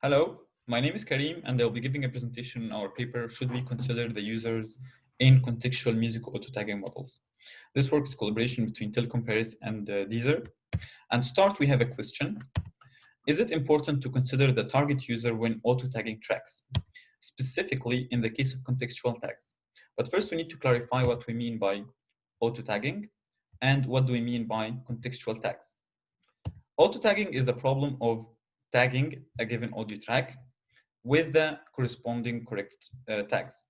Hello, my name is Karim and I'll be giving a presentation on our paper, Should we consider the users in contextual music auto-tagging models? This work is collaboration between Telecom Paris and uh, Deezer. And to start, we have a question. Is it important to consider the target user when auto-tagging tracks, specifically in the case of contextual tags? But first, we need to clarify what we mean by auto-tagging and what do we mean by contextual tags. Auto-tagging is a problem of tagging a given audio track with the corresponding correct uh, tags.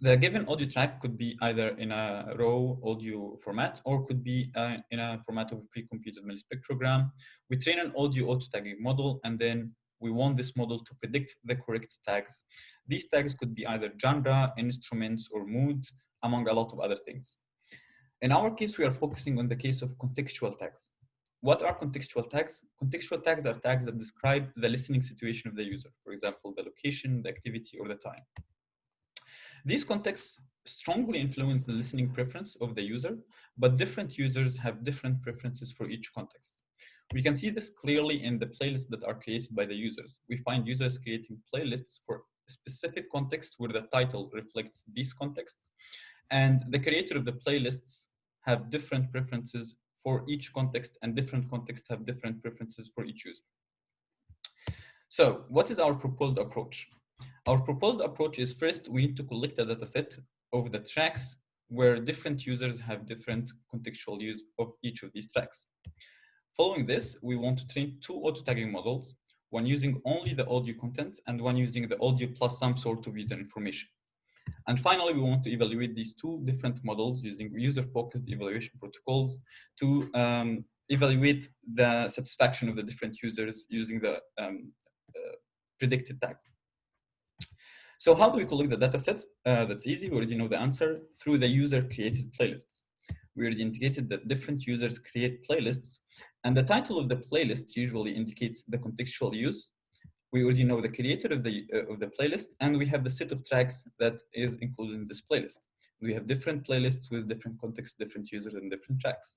The given audio track could be either in a raw audio format or could be uh, in a format of a pre-computed mel-spectrogram. We train an audio auto-tagging model and then we want this model to predict the correct tags. These tags could be either genre, instruments, or mood, among a lot of other things. In our case, we are focusing on the case of contextual tags. What are contextual tags? Contextual tags are tags that describe the listening situation of the user. For example, the location, the activity, or the time. These contexts strongly influence the listening preference of the user, but different users have different preferences for each context. We can see this clearly in the playlists that are created by the users. We find users creating playlists for specific contexts where the title reflects these contexts, and the creator of the playlists have different preferences for each context and different contexts have different preferences for each user. So what is our proposed approach? Our proposed approach is first, we need to collect a data set of the tracks where different users have different contextual use of each of these tracks. Following this, we want to train two auto-tagging models, one using only the audio content and one using the audio plus some sort of user information. And finally, we want to evaluate these two different models using user-focused evaluation protocols to um, evaluate the satisfaction of the different users using the um, uh, predicted tags. So how do we collect the data set? Uh, that's easy, we already know the answer, through the user-created playlists. We already indicated that different users create playlists, and the title of the playlist usually indicates the contextual use, we already know the creator of the, uh, of the playlist, and we have the set of tracks that is included in this playlist. We have different playlists with different contexts, different users, and different tracks.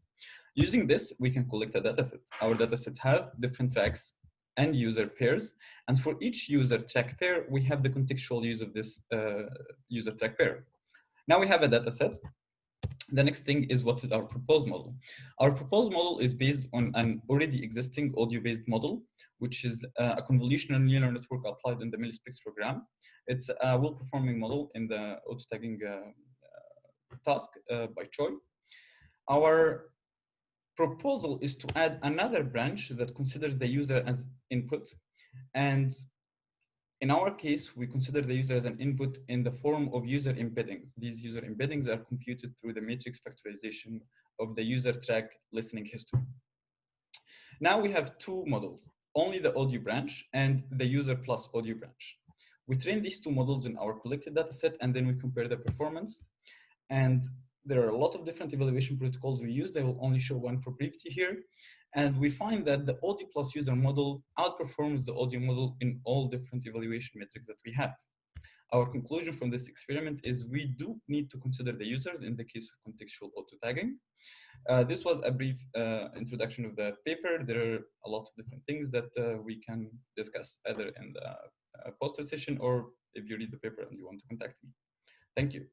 Using this, we can collect a dataset. Our dataset have different tracks and user pairs. And for each user track pair, we have the contextual use of this uh, user track pair. Now we have a dataset the next thing is what is our proposed model. Our proposed model is based on an already existing audio-based model, which is uh, a convolutional neural network applied in the mel-spectrogram. It's a well-performing model in the auto-tagging uh, uh, task uh, by Choi. Our proposal is to add another branch that considers the user as input and in our case, we consider the user as an input in the form of user embeddings. These user embeddings are computed through the matrix factorization of the user track listening history. Now we have two models, only the audio branch and the user plus audio branch. We train these two models in our collected data set and then we compare the performance. And there are a lot of different evaluation protocols we use. I will only show one for brevity here. And we find that the audio plus user model outperforms the audio model in all different evaluation metrics that we have. Our conclusion from this experiment is we do need to consider the users in the case of contextual auto-tagging. Uh, this was a brief uh, introduction of the paper. There are a lot of different things that uh, we can discuss either in the uh, poster session or if you read the paper and you want to contact me. Thank you.